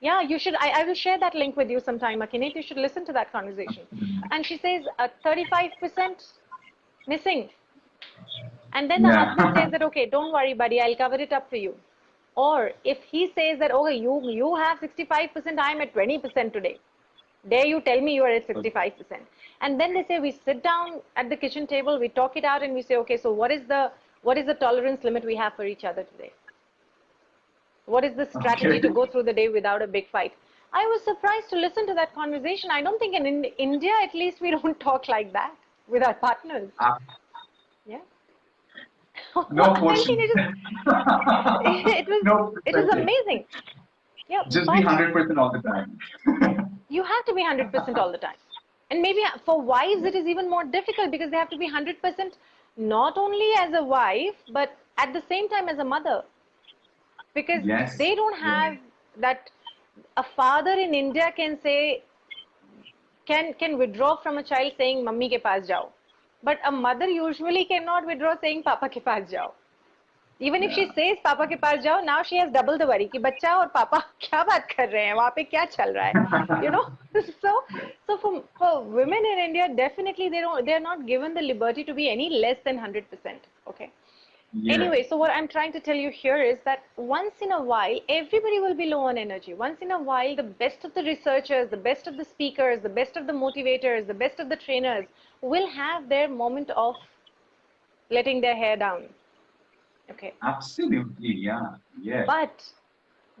yeah, you should. I, I will share that link with you sometime, Akinet. You should listen to that conversation. And she says, 35% uh, missing. And then the yeah. husband says that, okay, don't worry, buddy, I'll cover it up for you. Or if he says that, okay, you, you have 65%, I'm at 20% today. Dare you tell me you are at 65%. And then they say, we sit down at the kitchen table, we talk it out and we say, okay, so what is the, what is the tolerance limit we have for each other today? What is the strategy okay. to go through the day without a big fight? I was surprised to listen to that conversation. I don't think in, in India, at least, we [LAUGHS] don't talk like that with our partners. Uh, yeah. [LAUGHS] No [LAUGHS] question. it, it, was no it was amazing. Yeah, just be hundred percent all the time. you have to be hundred percent all the time, and maybe for wives it is even more difficult because they have to be hundred percent not only as a wife but at the same time as a mother because yes. they don't have yeah. that a father in india can say can can withdraw from a child saying mummy ke paas jao. But a mother usually cannot withdraw saying papa ke paas jao. Even if she says papa ke paas jao now she has double the worry ki bachcha aur papa [LAUGHS] kya baat kar rahe hain? Wahan pe kya chal raha hai? You know? [LAUGHS] So so for, for women in india definitely they don't they are not given the liberty to be any less than 100% okay yeah. Anyway, so what I'm trying to tell you here is that once in a while, everybody will be low on energy. Once in a while, the best of the researchers, the best of the speakers, the best of the motivators, the best of the trainers will have their moment of letting their hair down. Okay. Absolutely, yeah. Yeah. But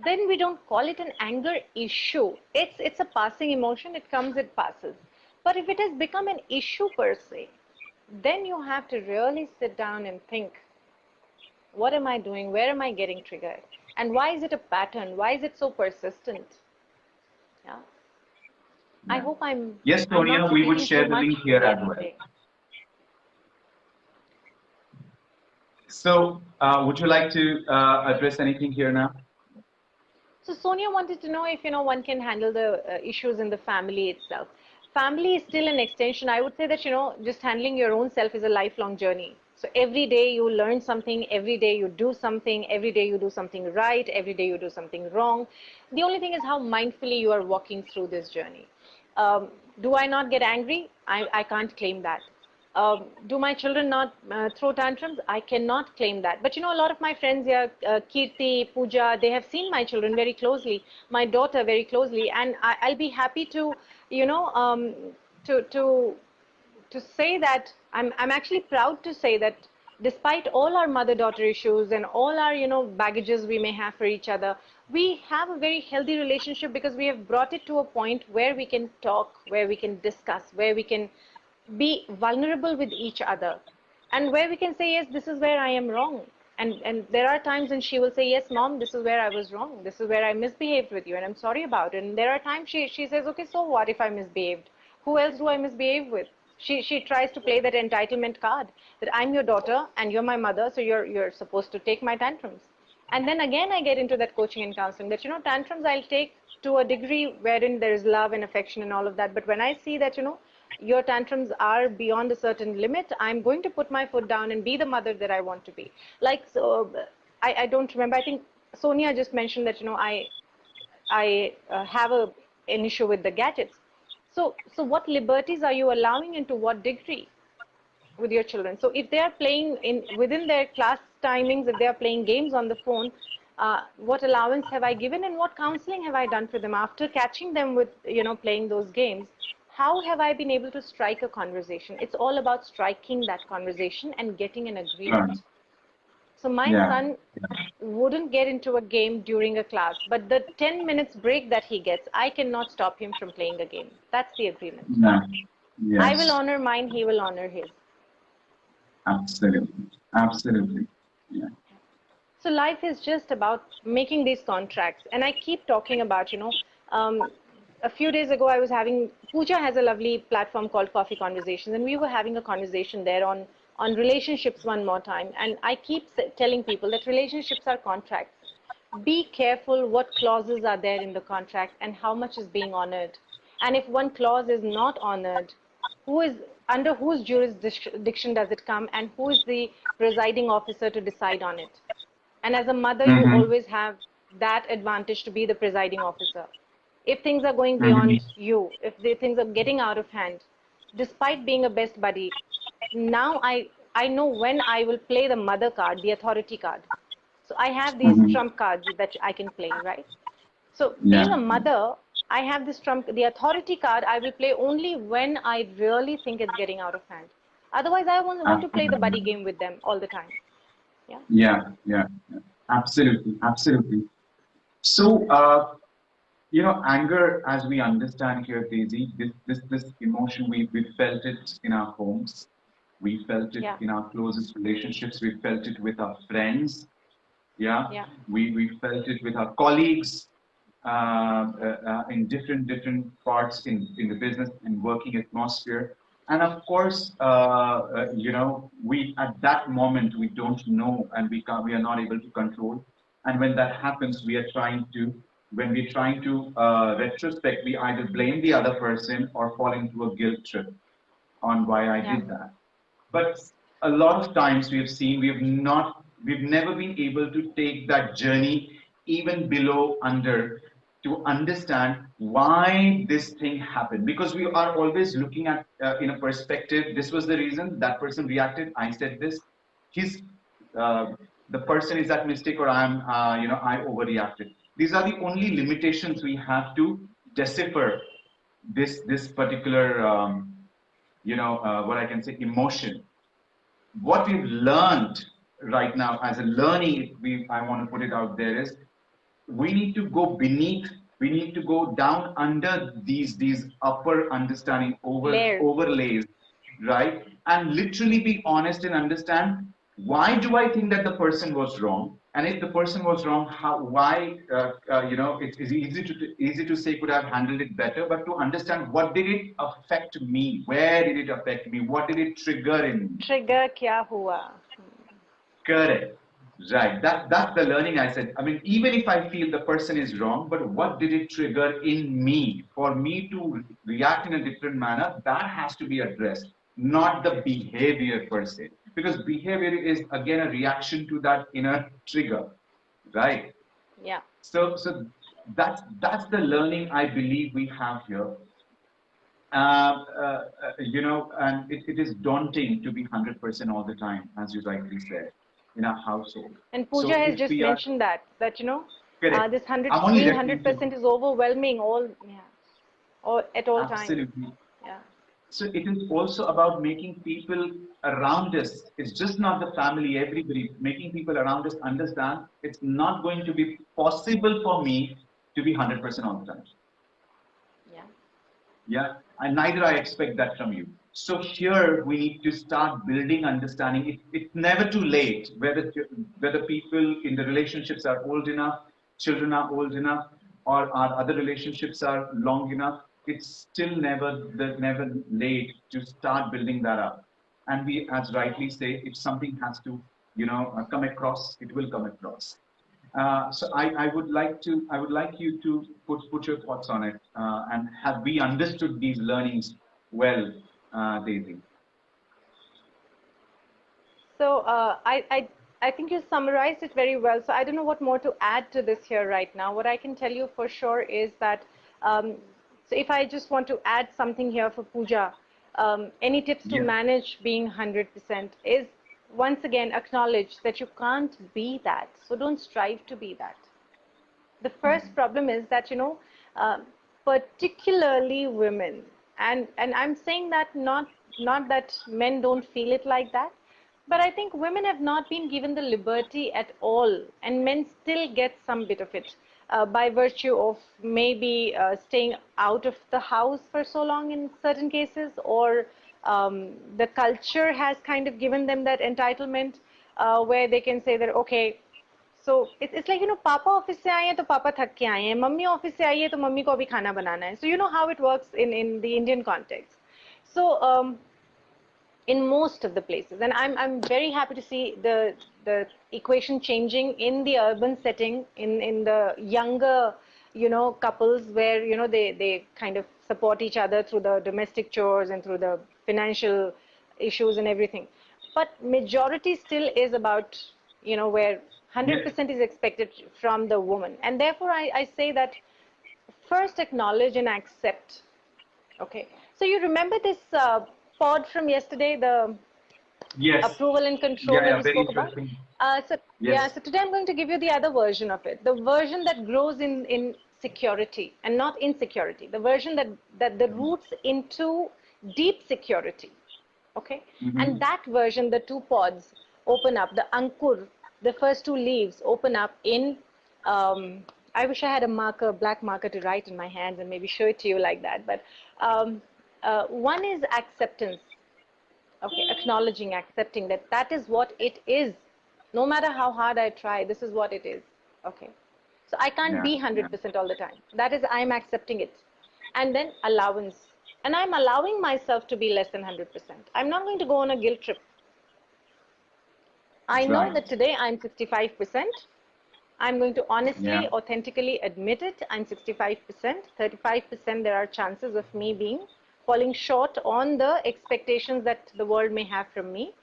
then we don't call it an anger issue. It's it's a passing emotion. It comes, it passes. But if it has become an issue per se, then you have to really sit down and think what am I doing? Where am I getting triggered? And why is it a pattern? Why is it so persistent? Yeah. yeah. I hope I'm. Yes, Sonia, we would share so the link here as well. So, uh, would you like to uh, address anything here now? So, Sonia wanted to know if you know one can handle the uh, issues in the family itself. Family is still an extension. I would say that you know just handling your own self is a lifelong journey. So every day you learn something, every day you do something, every day you do something right, every day you do something wrong. The only thing is how mindfully you are walking through this journey. Um, do I not get angry? I, I can't claim that. um, do my children not uh, throw tantrums? I cannot claim that. But you know, a lot of my friends here, uh, Kirti, Pooja, they have seen my children very closely, my daughter very closely, and I, will be happy to, you know, um, to to to say that I'm I'm actually proud to say that despite all our mother-daughter issues and all our you know baggages we may have for each other, we have a very healthy relationship because we have brought it to a point where we can talk, where we can discuss, where we can be vulnerable with each other and where we can say yes this is where i am wrong. And and there are times when she will say yes mom this is where i was wrong. This is where i misbehaved with you and i'm sorry about it. And there are times she she says okay so what if i misbehaved? Who else do i misbehave with she she tries to play that entitlement card that i'm your daughter and you're my mother so you're you're supposed to take my tantrums and then again i get into that coaching and counseling that you know tantrums i'll take to a degree wherein there is love and affection and all of that but when i see that you know your tantrums are beyond a certain limit, I'm going to put my foot down and be the mother that I want to be. Like, so I, I don't remember. I think Sonia just mentioned that, you know, I, I uh, have a, an issue with the gadgets. So, so what liberties are you allowing and to what degree with your children? So if they are playing in within their class timings, if they are playing games on the phone, uh, what allowance have I given and what counseling have I done for them after catching them with, you know, playing those games? how have I been able to strike a conversation? It's all about striking that conversation and getting an agreement. So my yeah. son wouldn't get into a game during a class, but the 10 minutes break that he gets, I cannot stop him from playing a game. That's the agreement. Yeah. Yes. I will honor mine, he will honor his. Absolutely. Absolutely. Yeah. So life is just about making these contracts. And I keep talking about, you know, um, a few days ago, I was having, Pooja has a lovely platform called Coffee Conversations, and we were having a conversation there on, on relationships one more time. And I keep telling people that relationships are contracts. Be careful what clauses are there in the contract and how much is being honored. And if one clause is not honored, who is under whose jurisdiction does it come and who is the presiding officer to decide on it? And as a mother, mm -hmm. you mm-hmm. always have that advantage to be the presiding officer if things are going beyond mm-hmm. you, if the things are getting out of hand, despite being a best buddy, now I, I know when I will play the mother card, the authority card. So I have these mm-hmm. trump cards that I can play, right? So yeah. being a mother, I have this trump, the authority card I will play only when I really think it's getting out of hand. Otherwise, I want, want to play the buddy game with them all the time. Yeah. Yeah. Yeah. yeah. Absolutely. Absolutely. So, uh, you know, anger, as we understand here, Daisy, this this this emotion, we we felt it in our homes, we felt it yeah. in our closest relationships, we felt it with our friends, yeah, yeah. we we felt it with our colleagues, uh, uh, uh, in different different parts in in the business and working atmosphere, and of course, uh, uh, you know, we at that moment we don't know and we can we are not able to control, and when that happens, we are trying to when we're trying to uh, retrospect, we either blame the other person or fall into a guilt trip on why I yeah. did that. But a lot of times we have seen we have not, we've never been able to take that journey even below under to understand why this thing happened. Because we are always looking at uh, in a perspective this was the reason that person reacted i said this he's uh, the person is at mistake or i'm uh, you know i overreacted. These are the only limitations we have to decipher this this particular um, you know uh, what I can say emotion. What we've learned right now as a learning, we I want to put it out there is we need to go beneath we need to go down under these these upper understanding over overlays right? And literally be honest and understand why do i think that the person was wrong and if the person was wrong how why uh, uh, you know it is easy to easy to say could I have handled it better but to understand what did it affect me? Where did it affect me? What did it trigger in me? Trigger kya hua? Correct. Right. That that's the learning i said. I mean even if i feel the person is wrong but what did it trigger in me? For me to react in a different manner that has to be addressed not the behavior per se because behavior is again a reaction to that inner trigger right yeah so so that's that's the learning i believe we have here uh, uh, you know, and it, it is daunting to be 100% all the time, as you rightly said, in a household. And Pooja So has just we are- mentioned that, that, you know, uh, this 100, I'm only being referring 100% is overwhelming all, yeah, all, at all times. Absolutely. So it is also about making people around us. It's just not the family, everybody, making people around us understand it's not going to be possible for me to be 100% all the time. Yeah. Yeah, and neither I expect that from you. So here we need to start building understanding. It, it's never too late. Whether whether people in the relationships are old enough, children are old enough, or our other relationships are long enough. It's still never never late to start building that up. And we, as rightly say, if something has to, you know, uh, come across, it will come across. Uh, so I, I would like to I would like you to put put your thoughts on it uh, and have we understood these learnings well, uh, Daisy? So uh, I, I, I think you summarized it very well. So I don't know what more to add to this here right now. What I can tell you for sure is that, um, so if I just want to add something here for Pooja, um, any tips to manage being 100% is once again acknowledge that you can't be that. So don't strive to be that. The first problem is that, you know, uh, particularly women, and, and I'm saying that not, not that men don't feel it like that, but I think women have not been given the liberty at all, and men still get some bit of it uh, by virtue of maybe uh, staying out of the house for so long in certain cases, or um, the culture has kind of given them that entitlement uh, where they can say that, okay, so it's, it's like, you know, Papa office se aaye to Papa thakke aaye Mummy office se aaye to Mummy ko bhi khana banana hai. So you know how it works in, in the Indian context. So um, in most of the places. And I'm I'm very happy to see the the equation changing in the urban setting in in the younger you know couples where you know they they kind of support each other through the domestic chores and through the financial issues and everything. But majority still is about you know where 100% is expected from the woman. And therefore I, I say that first acknowledge and accept. Okay. So you remember this uh, pod from yesterday the Yes. approval and control Yeah, that yeah, we very spoke about? uh, so yeah so today i'm going to give you the other version of it. The version that grows in in security and not insecurity the version that that the roots into deep security okay? Mhm. and that version the two pods open up the ankur the first two leaves open up in um, i wish i had a marker black marker to write in my hands and maybe show it to you like that but um, uh, one is acceptance. Okay acknowledging accepting that that is what it is. No matter how hard i try this is what it is. Okay. So i can't Yeah, be 100% all the time. That is i'm accepting it. And then allowance. And i'm allowing myself to be less than 100% i'm not going to go on a guilt trip. I know Right. that today i'm 65% i'm going to honestly Yeah. authentically admit it. I'm 65% 35% there are chances of me being falling short on the expectations that the world may have from me.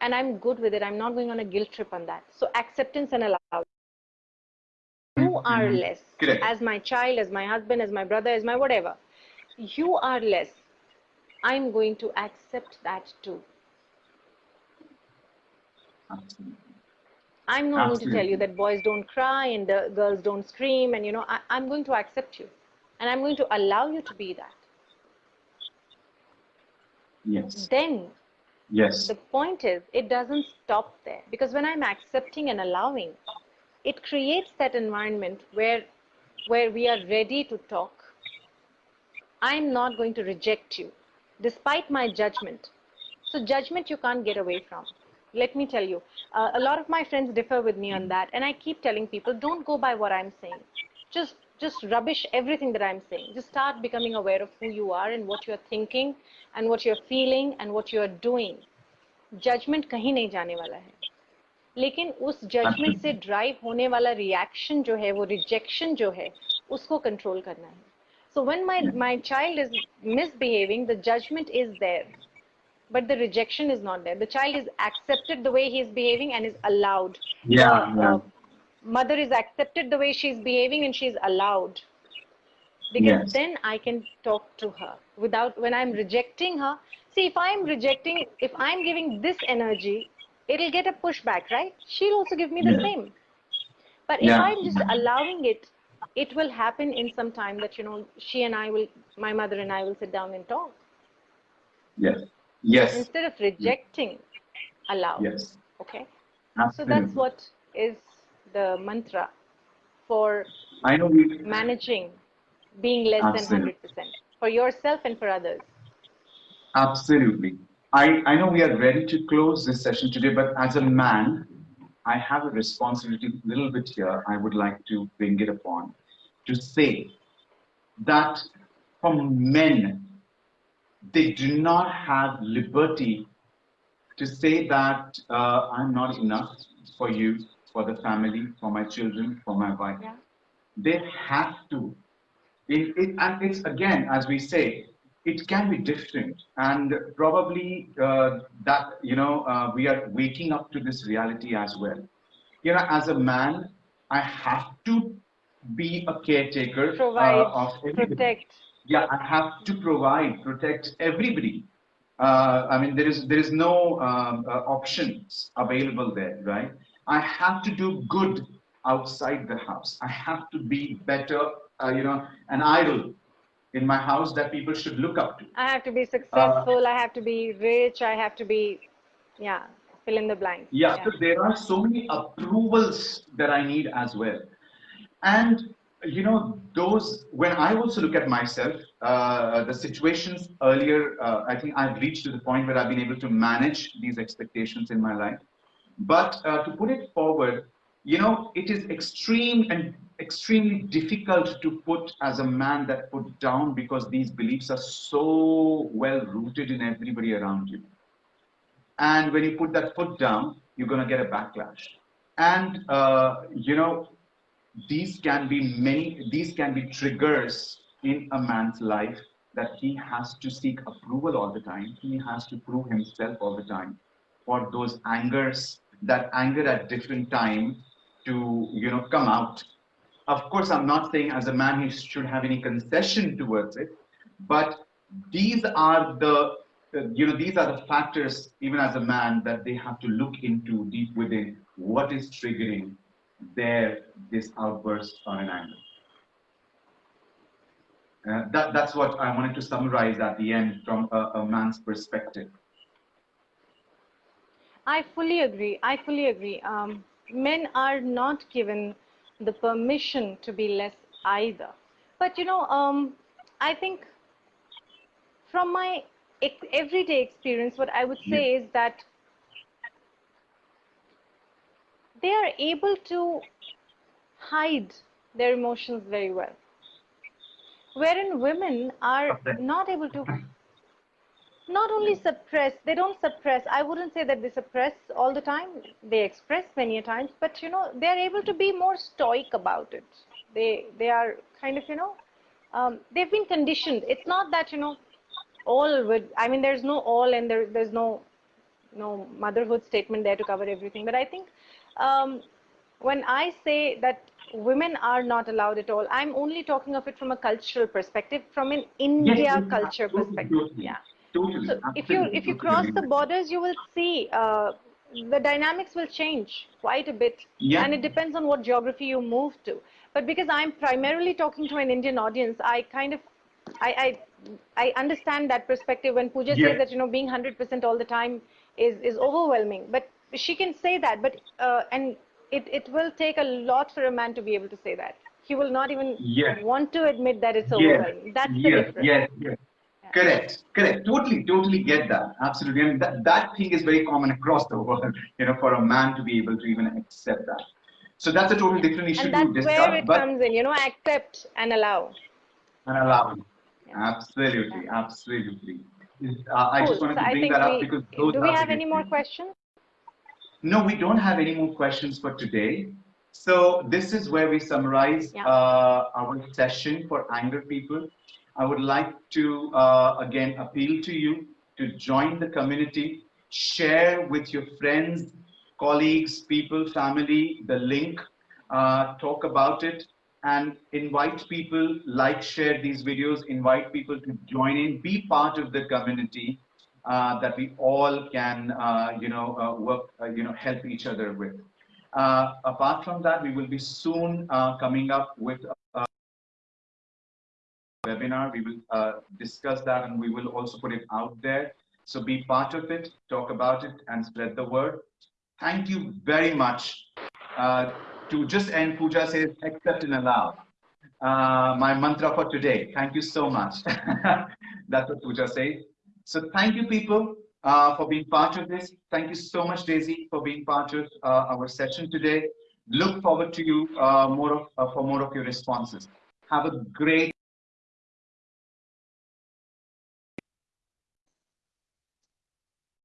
And i'm good with it. I'm not going on a guilt trip on that. So acceptance and allowance. You are Mhm. less. Correct. as my child as my husband as my brother as my whatever. You are less. I'm going to accept that too. I'm not going to tell you that boys don't cry and the girls don't scream and you know I, i'm going to accept you. And i'm going to allow you to be that Yes. then Yes. the point is it doesn't stop there. Because when i'm accepting and allowing it creates that environment where where we are ready to talk. I'm not going to reject you despite my judgment. So judgment you can't get away from. Let me tell you uh, a lot of my friends differ with me on that and i keep telling people don't go by what i'm saying. Just just rubbish everything that i'm saying just start becoming aware of who you are and what you're thinking and what you're feeling and what you're doing judgement कहीं नहीं जाने वाला है लेकिन उस judgement से drive होने वाला रिएक्शन जो है वो रिजेक्शन जो है उसको कंट्रोल करना है so when my my child is misbehaving the judgement is there but the rejection is not there the child is accepted the way he is behaving and is allowed Yeah, the yeah. uh, mother is accepted the way she's behaving and she's allowed because Yes. then I can talk to her without when I'm rejecting her. See, if I'm rejecting, if I'm giving this energy, it'll get a pushback, right? She'll also give me the Yeah. same. But if I'm just allowing it, it will happen in some time that, you know, she and I will, my mother and I will sit down and talk. Yes. Yes. Instead of rejecting, allow. Yes. Okay. Absolutely. So that's what is the mantra for I know we managing being less Absolutely. than 100% for yourself and for others. Absolutely. I, I know we are ready to close this session today, but as a man, I have a responsibility a little bit here. I would like to bring it upon to say that for men, they do not have liberty to say that uh, I'm not enough for you, for the family, for my children, for my wife. Yeah. They have to. It, it, and it's again, as we say, it can be different. And probably uh, that, you know, uh, we are waking up to this reality as well. You know, as a man, I have to be a caretaker uh, of everybody protect. yeah i have to provide protect everybody uh, i mean there is there is no um, uh, options available there right i have to do good outside the house i have to be better uh, you know an idol in my house that people should look up to I have to be Uh, successful. I have to be rich. I have to be, yeah, fill in the blank. yeah, so there are so many approvals that i need as well and you know those when i also look at myself uh, the situations earlier uh, i think i've reached to the point where i've been able to manage these expectations in my life but uh, to put it forward you know it is extreme and extremely difficult to put as a man that put down because these beliefs are so well rooted in everybody around you. And when you put that foot down you're going to get a backlash. And uh, you know these can be many these can be triggers in a man's life that he has to seek approval all the time. He has to prove himself all the time for those angers that anger at different time to you know come out of course i'm not saying as a man he should have any concession towards it but these are the uh, you know these are the factors even as a man that they have to look into deep within what is triggering their this outburst on an anger uh, that, that's what I wanted to summarize at the end from a, a man's perspective. I fully agree. I fully agree. Um, men are not given the permission to be less either. But you know, um, I think from my everyday experience, what I would say is that they are able to hide their emotions very well. Wherein women are not able to not only suppress they don't suppress. I wouldn't say that they suppress all the time. They express many a times but you know they're able to be more stoic about it. They they are kind of you know um, they've been conditioned. It's not that you know all would i mean there's no all and there, there's no no motherhood statement there to cover everything. But i think um, when i say that women are not allowed at all i'm only talking of it from a cultural perspective from an india yes, culture perspective. Yeah Totally. so if you if you cross the borders, you will see uh, the dynamics will change quite a bit, Yeah. and it depends on what geography you move to. But because I'm primarily talking to an Indian audience, I kind of I I, I understand that perspective when Pooja Yeah. says that you know being 100% all the time is is overwhelming. But she can say that, but uh, and it it will take a lot for a man to be able to say that. He will not even want to admit that it's Yes, overwhelming. That's the difference. yes, yes. Correct, correct. Totally, totally get that. Absolutely. And that, that thing is very common across the world, [LAUGHS] you know, for a man to be able to even accept that. So that's a totally different issue And to that's discuss, where it comes in, you know, accept and allow. and allowing. Yeah. Absolutely, absolutely. Uh, I Cool. just wanted So to bring that up we, because those do we have any more questions? No, we don't have any more questions for today. So this is where we summarize Yeah. uh, our session for anger people. I would like to uh, again appeal to you to join the community, share with your friends, colleagues, people, family the link, uh, talk about it, and invite people, like, share these videos, invite people to join in, be part of the community uh, that we all can, uh, you know, uh, work, uh, you know, help each other with. Apart from that, we will be soon coming up with webinar. We will discuss that and we will also put it out there. So be part of it, talk about it, and spread the word. Thank you very much. to just end, Pooja says, accept and allow. my mantra for today. Thank you so much. [LAUGHS] That's what Pooja says. So thank you, people, uh, for being part of this. Thank you so much, Daisy, for being part of uh, our session today. Look forward to you uh, more of, uh, for more of your responses. Have a great